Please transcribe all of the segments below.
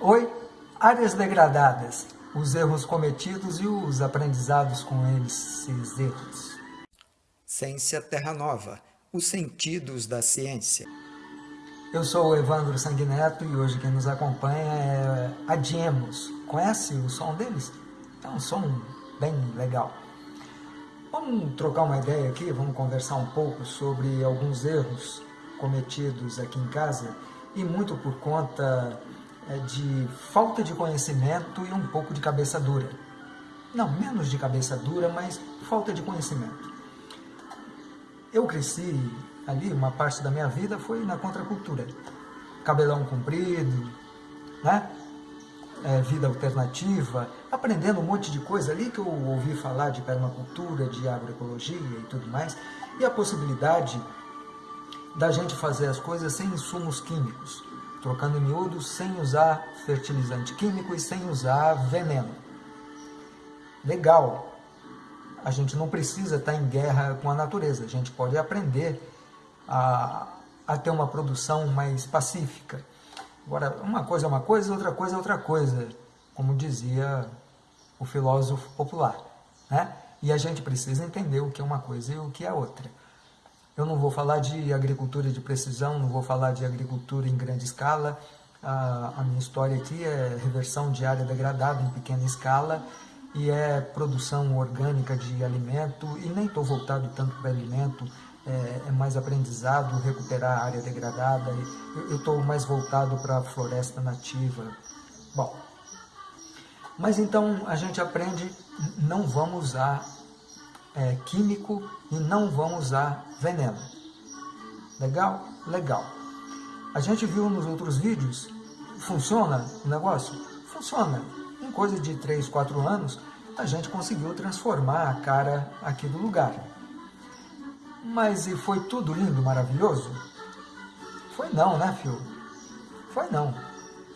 Oi, áreas degradadas, os erros cometidos e os aprendizados com esses erros. Ciência Terra Nova, os sentidos da ciência. Eu sou o Evandro Sanguineto e hoje quem nos acompanha é a Diemos. Conhece o som deles? É um som bem legal. Vamos trocar uma ideia aqui, vamos conversar um pouco sobre alguns erros cometidos aqui em casa e muito por conta de falta de conhecimento e um pouco de cabeça dura. Não, menos de cabeça dura, mas falta de conhecimento. Eu cresci ali, uma parte da minha vida foi na contracultura. Cabelão comprido, né? É, vida alternativa, aprendendo um monte de coisa ali que eu ouvi falar de permacultura, de agroecologia e tudo mais, e a possibilidade da gente fazer as coisas sem insumos químicos, trocando miúdos sem usar fertilizante químico e sem usar veneno. Legal, a gente não precisa estar em guerra com a natureza, a gente pode aprender a, a ter uma produção mais pacífica. Agora, uma coisa é uma coisa, outra coisa é outra coisa, como dizia o filósofo popular. Né? E a gente precisa entender o que é uma coisa e o que é outra. Eu não vou falar de agricultura de precisão, não vou falar de agricultura em grande escala. A, minha história aqui é reversão de área degradada em pequena escala e é produção orgânica de alimento e nem estou voltado tanto para alimento, é, é, mais aprendizado, recuperar a área degradada, eu estou mais voltado para a floresta nativa. Bom, mas então a gente aprende, não vamos usar é, químico e não vão usar veneno. Legal? Legal. A gente viu nos outros vídeos, funciona o negócio? Funciona. Em coisa de 3, 4 anos, a gente conseguiu transformar a cara aqui do lugar. Mas e foi tudo lindo, maravilhoso? Foi não, né, filho? Foi não.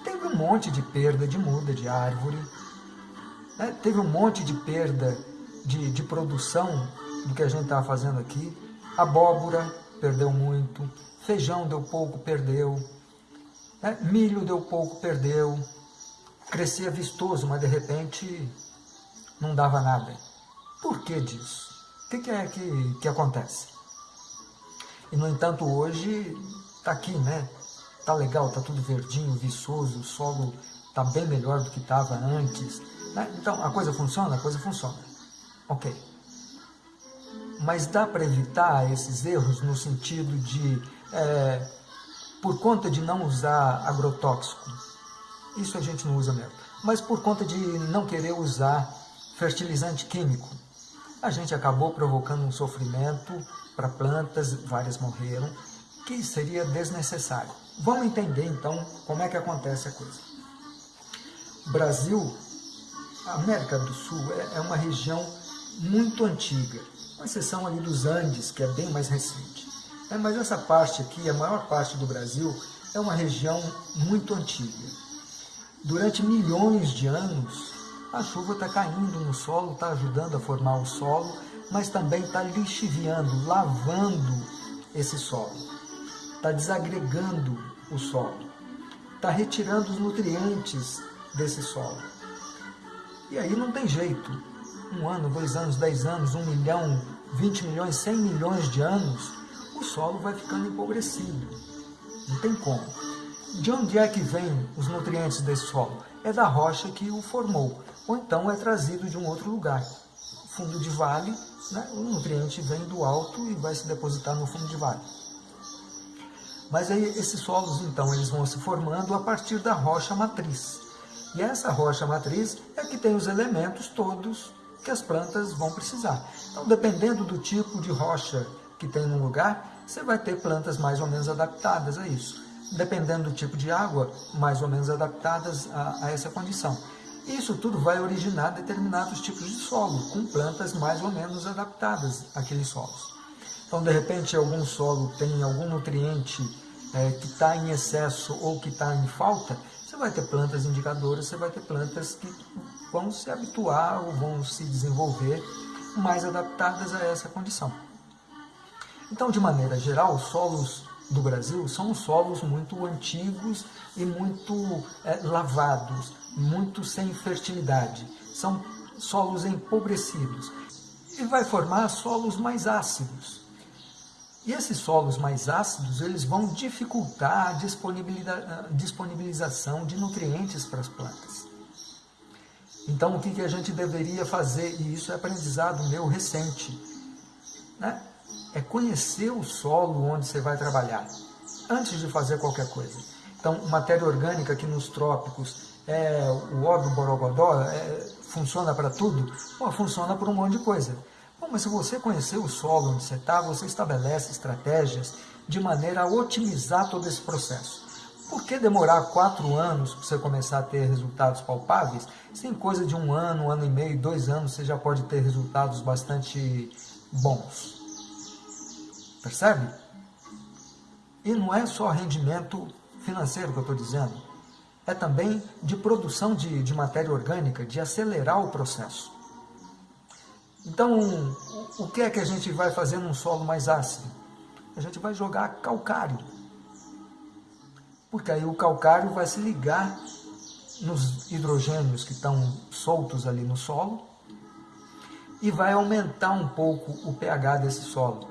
Teve um monte de perda de muda de árvore, né? teve um monte de perda de, de produção do que a gente estava fazendo aqui. Abóbora perdeu muito, feijão deu pouco, perdeu, né? milho deu pouco, perdeu. Crescia vistoso, mas de repente não dava nada. Por que disso? O que, que é que, que acontece? E, no entanto, hoje está aqui, né? Está legal, está tudo verdinho, viçoso, o solo está bem melhor do que estava antes. Né? Então, a coisa funciona? A coisa funciona. Ok. Mas dá para evitar esses erros no sentido de, é, por conta de não usar agrotóxico, isso a gente não usa mesmo, mas por conta de não querer usar fertilizante químico, a gente acabou provocando um sofrimento para plantas, várias morreram, que seria desnecessário. Vamos entender então como é que acontece a coisa. Brasil, América do Sul, é, é uma região muito antiga, com exceção ali dos Andes, que é bem mais recente. É, mas essa parte aqui, a maior parte do Brasil, é uma região muito antiga. Durante milhões de anos, a chuva está caindo no solo, está ajudando a formar o solo, mas também está lixiviando, lavando esse solo, está desagregando o solo, está retirando os nutrientes desse solo. E aí não tem jeito, um ano, dois anos, dez anos, um milhão, vinte milhões, cem milhões de anos, o solo vai ficando empobrecido. Não tem como. De onde é que vem os nutrientes desse solo? É da rocha que o formou, ou então é trazido de um outro lugar. Fundo de vale, né? o nutriente vem do alto e vai se depositar no fundo de vale. Mas aí esses solos, então, eles vão se formando a partir da rocha matriz. E essa rocha matriz é que tem os elementos todos que as plantas vão precisar. Então, dependendo do tipo de rocha que tem no lugar, você vai ter plantas mais ou menos adaptadas a isso. Dependendo do tipo de água, mais ou menos adaptadas a, a essa condição. Isso tudo vai originar determinados tipos de solo, com plantas mais ou menos adaptadas àqueles solos. Então, de repente, algum solo tem algum nutriente é, que está em excesso ou que está em falta, vai ter plantas indicadoras, você vai ter plantas que vão se habituar ou vão se desenvolver mais adaptadas a essa condição. Então, de maneira geral, solos do Brasil são solos muito antigos e muito é, lavados, muito sem fertilidade. São solos empobrecidos e vai formar solos mais ácidos. E esses solos mais ácidos, eles vão dificultar a disponibilização de nutrientes para as plantas. Então, o que, que a gente deveria fazer, e isso é aprendizado meu recente, né? é conhecer o solo onde você vai trabalhar, antes de fazer qualquer coisa. Então, matéria orgânica aqui nos trópicos, é, o do borogodó é, funciona para tudo? Pô, funciona para um monte de coisa. Bom, mas se você conhecer o solo onde você está, você estabelece estratégias de maneira a otimizar todo esse processo. Por que demorar quatro anos para você começar a ter resultados palpáveis? Se em coisa de um ano, um ano e meio, dois anos, você já pode ter resultados bastante bons. Percebe? E não é só rendimento financeiro que eu estou dizendo, é também de produção de, de matéria orgânica, de acelerar o processo. Então, o que é que a gente vai fazer num solo mais ácido? A gente vai jogar calcário. Porque aí o calcário vai se ligar nos hidrogênios que estão soltos ali no solo e vai aumentar um pouco o pH desse solo,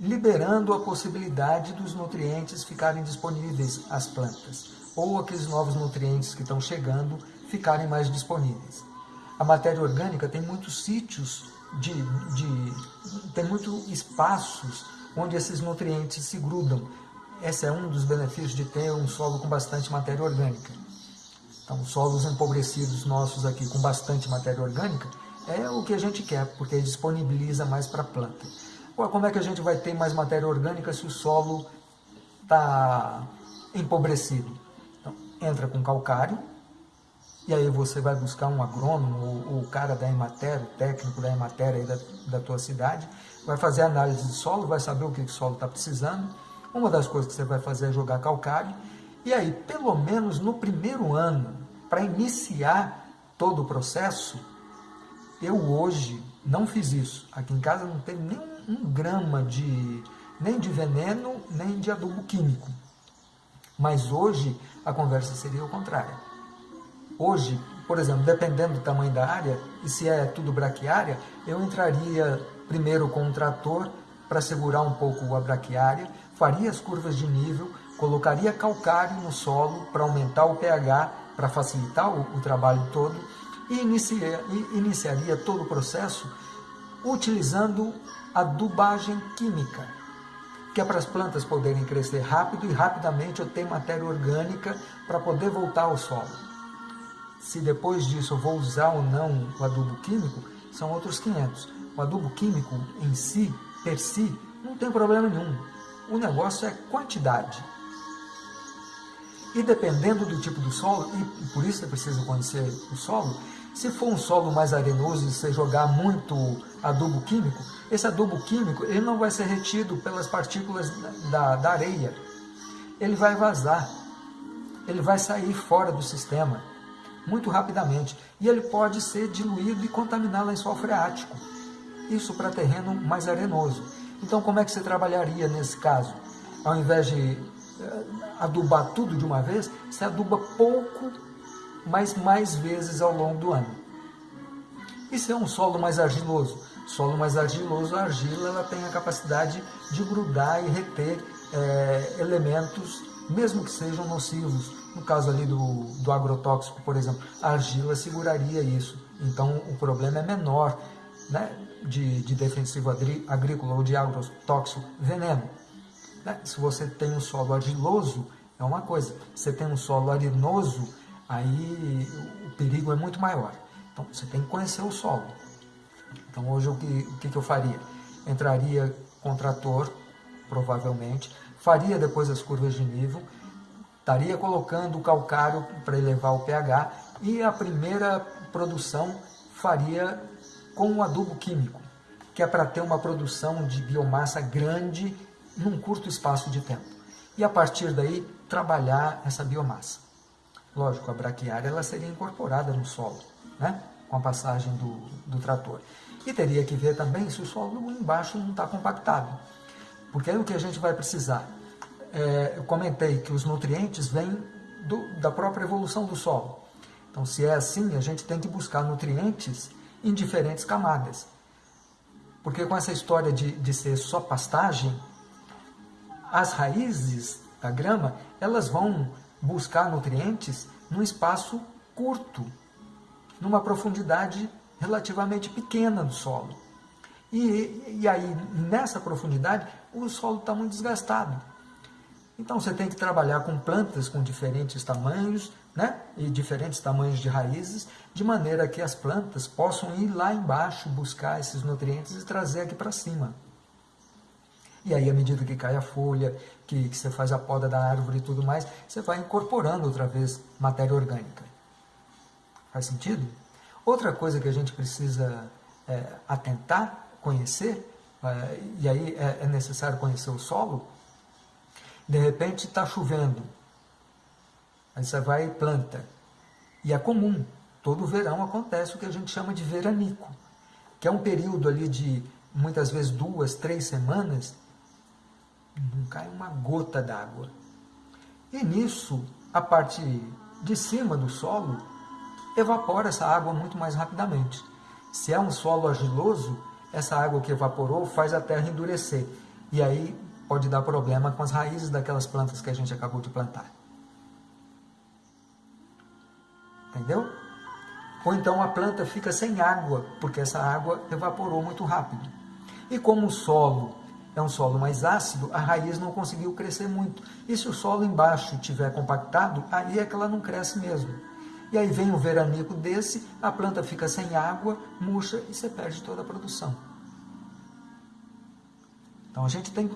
liberando a possibilidade dos nutrientes ficarem disponíveis às plantas, ou aqueles novos nutrientes que estão chegando ficarem mais disponíveis. A matéria orgânica tem muitos sítios de, de tem muitos espaços onde esses nutrientes se grudam. Esse é um dos benefícios de ter um solo com bastante matéria orgânica. Então, solos empobrecidos nossos aqui com bastante matéria orgânica é o que a gente quer, porque disponibiliza mais para a planta. Como é que a gente vai ter mais matéria orgânica se o solo está empobrecido? Então, entra com calcário, e aí você vai buscar um agrônomo, ou, o cara da Emater, o técnico da Emater aí da, da tua cidade, vai fazer análise de solo, vai saber o que o solo está precisando. Uma das coisas que você vai fazer é jogar calcário. E aí, pelo menos no primeiro ano, para iniciar todo o processo, eu hoje não fiz isso. Aqui em casa não tem nem um grama de nem de veneno, nem de adubo químico. Mas hoje a conversa seria o contrário. Hoje, por exemplo, dependendo do tamanho da área, e se é tudo braquiária, eu entraria primeiro com um trator para segurar um pouco a braquiária, faria as curvas de nível, colocaria calcário no solo para aumentar o pH, para facilitar o, o, trabalho todo, e inicia, iniciaria todo o processo utilizando adubagem química, que é para as plantas poderem crescer rápido e rapidamente eu ter matéria orgânica para poder voltar ao solo. Se depois disso eu vou usar ou não o adubo químico, são outros 500. O adubo químico em si, per si, não tem problema nenhum. O negócio é quantidade. E dependendo do tipo do solo, e por isso é preciso conhecer o solo, se for um solo mais arenoso e você jogar muito adubo químico, esse adubo químico ele não vai ser retido pelas partículas da, da areia. Ele vai vazar. Ele vai sair fora do sistema muito rapidamente e ele pode ser diluído e contaminar lençol freático. Isso para terreno mais arenoso. Então, como é que você trabalharia nesse caso? Ao invés de eh, adubar tudo de uma vez, você aduba pouco, mas mais vezes ao longo do ano. Se é um solo mais argiloso? Solo mais argiloso, a argila ela tem a capacidade de grudar e reter é, elementos, mesmo que sejam nocivos, no caso ali do, do agrotóxico, por exemplo, a argila seguraria isso. Então o problema é menor né, de, de defensivo agrícola ou de agrotóxico, veneno. Né? Se você tem um solo argiloso, é uma coisa. Se você tem um solo arenoso, aí o perigo é muito maior. Então você tem que conhecer o solo. Então hoje o que, o que eu faria? Entraria com trator, provavelmente, faria depois as curvas de nível, estaria colocando o calcário para elevar o pH e a primeira produção faria com um adubo químico, que é para ter uma produção de biomassa grande num curto espaço de tempo. E a partir daí trabalhar essa biomassa. Lógico, a braquiária ela seria incorporada no solo, né? com a passagem do, do trator. E teria que ver também se o solo embaixo não está compactado. Porque aí o que a gente vai precisar? É, eu comentei que os nutrientes vêm do, da própria evolução do solo. Então, se é assim, a gente tem que buscar nutrientes em diferentes camadas. Porque com essa história de, de ser só pastagem, as raízes da grama, elas vão buscar nutrientes num espaço curto, numa profundidade relativamente pequena do solo. E, e aí, nessa profundidade, o solo está muito desgastado. Então você tem que trabalhar com plantas com diferentes tamanhos, né? E diferentes tamanhos de raízes, de maneira que as plantas possam ir lá embaixo buscar esses nutrientes e trazer aqui para cima. E aí, à medida que cai a folha, que, que, você faz a poda da árvore e tudo mais, você vai incorporando outra vez matéria orgânica. Faz sentido? Outra coisa que a gente precisa é, atentar, conhecer, é, e aí é, é necessário conhecer o solo, de repente está chovendo, aí você vai e planta. E é comum, todo verão acontece o que a gente chama de veranico, que é um período ali de muitas vezes duas, três semanas, não cai uma gota d'água. E nisso, a parte de cima do solo evapora essa água muito mais rapidamente. Se é um solo argiloso, essa água que evaporou faz a terra endurecer. E aí pode dar problema com as raízes daquelas plantas que a gente acabou de plantar. Entendeu? Ou então a planta fica sem água, porque essa água evaporou muito rápido. E como o solo é um solo mais ácido, a raiz não conseguiu crescer muito. E se o solo embaixo estiver compactado, aí é que ela não cresce mesmo. E aí vem um veranico desse, a planta fica sem água, murcha e você perde toda a produção. Então a gente tem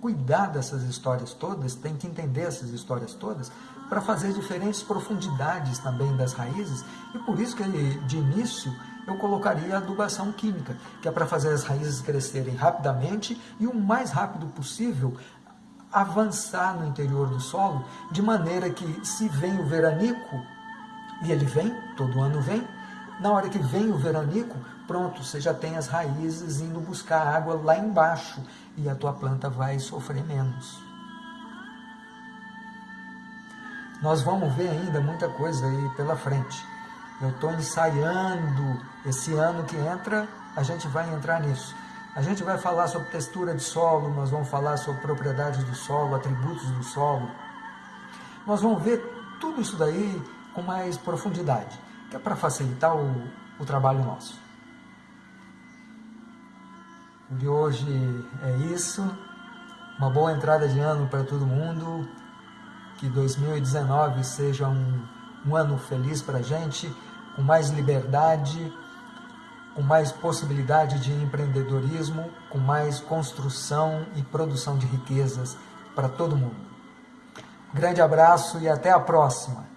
cuidar dessas histórias todas, tem que entender essas histórias todas, para fazer diferentes profundidades também das raízes, e por isso que de início eu colocaria a adubação química, que é para fazer as raízes crescerem rapidamente e o mais rápido possível avançar no interior do solo, de maneira que se vem o veranico, e ele vem, todo ano vem, na hora que vem o veranico, pronto, você já tem as raízes indo buscar água lá embaixo e a tua planta vai sofrer menos. Nós vamos ver ainda muita coisa aí pela frente. Eu estou ensaiando esse ano que entra, a gente vai entrar nisso. A gente vai falar sobre textura de solo, nós vamos falar sobre propriedades do solo, atributos do solo. Nós vamos ver tudo isso daí com mais profundidade, que é para facilitar o, o trabalho nosso. De hoje é isso. Uma boa entrada de ano para todo mundo. Que 2019 seja um, um ano feliz para a gente, com mais liberdade, com mais possibilidade de empreendedorismo, com mais construção e produção de riquezas para todo mundo. Grande abraço e até a próxima!